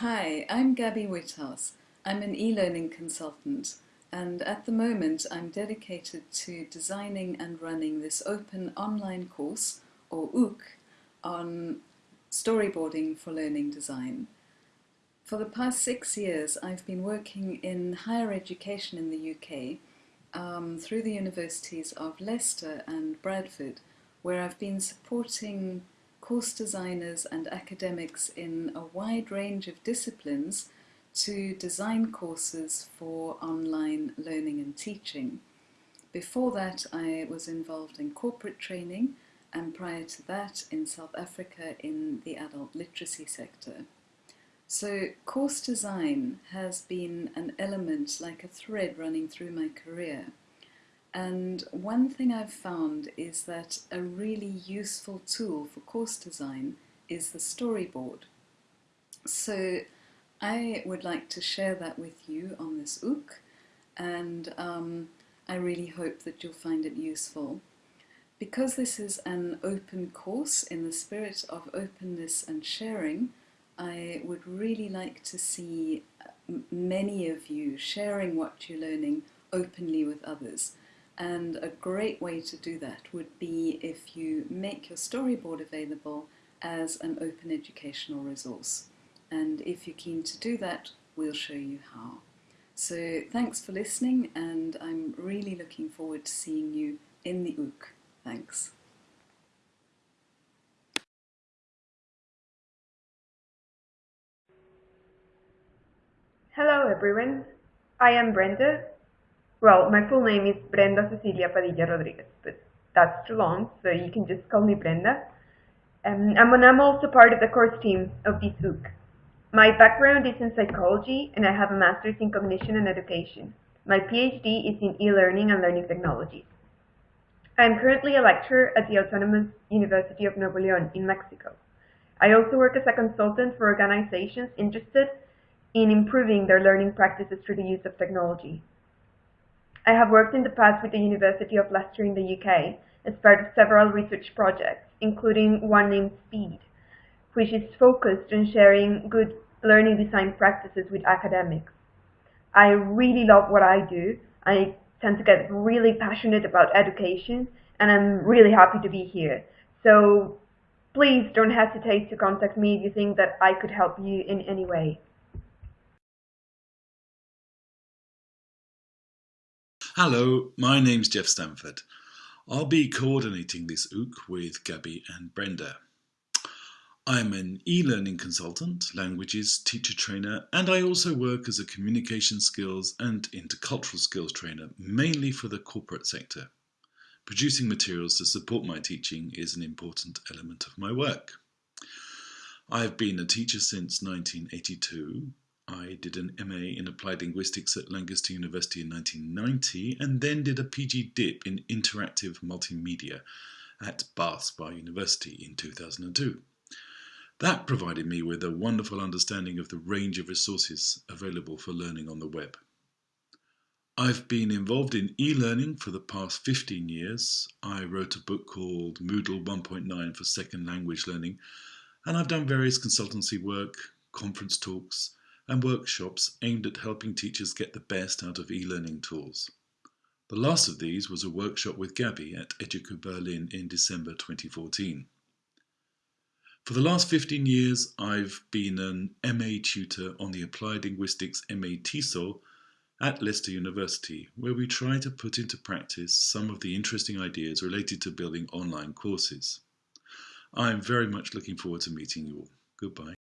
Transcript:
Hi, I'm Gabby Witthaus. I'm an e-learning consultant and at the moment I'm dedicated to designing and running this open online course, or OOC, on storyboarding for learning design. For the past six years I've been working in higher education in the UK um, through the universities of Leicester and Bradford where I've been supporting course designers and academics in a wide range of disciplines to design courses for online learning and teaching. Before that I was involved in corporate training and prior to that in South Africa in the adult literacy sector. So course design has been an element like a thread running through my career. And one thing I've found is that a really useful tool for course design is the storyboard. So I would like to share that with you on this OOC and um, I really hope that you'll find it useful. Because this is an open course in the spirit of openness and sharing, I would really like to see many of you sharing what you're learning openly with others. And a great way to do that would be if you make your storyboard available as an open educational resource. And if you're keen to do that, we'll show you how. So thanks for listening and I'm really looking forward to seeing you in the OOC. Thanks. Hello everyone, I am Brenda well, my full name is Brenda Cecilia Padilla Rodriguez, but that's too long, so you can just call me Brenda. Um, and I'm also part of the course team of this OOC. My background is in psychology, and I have a master's in cognition and education. My PhD is in e-learning and learning technologies. I am currently a lecturer at the Autonomous University of Nuevo León in Mexico. I also work as a consultant for organizations interested in improving their learning practices through the use of technology. I have worked in the past with the University of Leicester in the UK as part of several research projects, including one named SPEED, which is focused on sharing good learning design practices with academics. I really love what I do. I tend to get really passionate about education and I'm really happy to be here. So please don't hesitate to contact me if you think that I could help you in any way. Hello, my name's Jeff Stanford. I'll be coordinating this OOC with Gabby and Brenda. I'm an e-learning consultant, languages teacher trainer, and I also work as a communication skills and intercultural skills trainer, mainly for the corporate sector. Producing materials to support my teaching is an important element of my work. I've been a teacher since 1982 I did an MA in Applied Linguistics at Lancaster University in 1990 and then did a PG Dip in Interactive Multimedia at Bath Spa University in 2002. That provided me with a wonderful understanding of the range of resources available for learning on the web. I've been involved in e-learning for the past 15 years. I wrote a book called Moodle 1.9 for second language learning and I've done various consultancy work, conference talks, and workshops aimed at helping teachers get the best out of e-learning tools. The last of these was a workshop with Gabby at Educa Berlin in December 2014. For the last 15 years, I've been an MA tutor on the Applied Linguistics MA TESOL at Leicester University, where we try to put into practice some of the interesting ideas related to building online courses. I'm very much looking forward to meeting you all. Goodbye.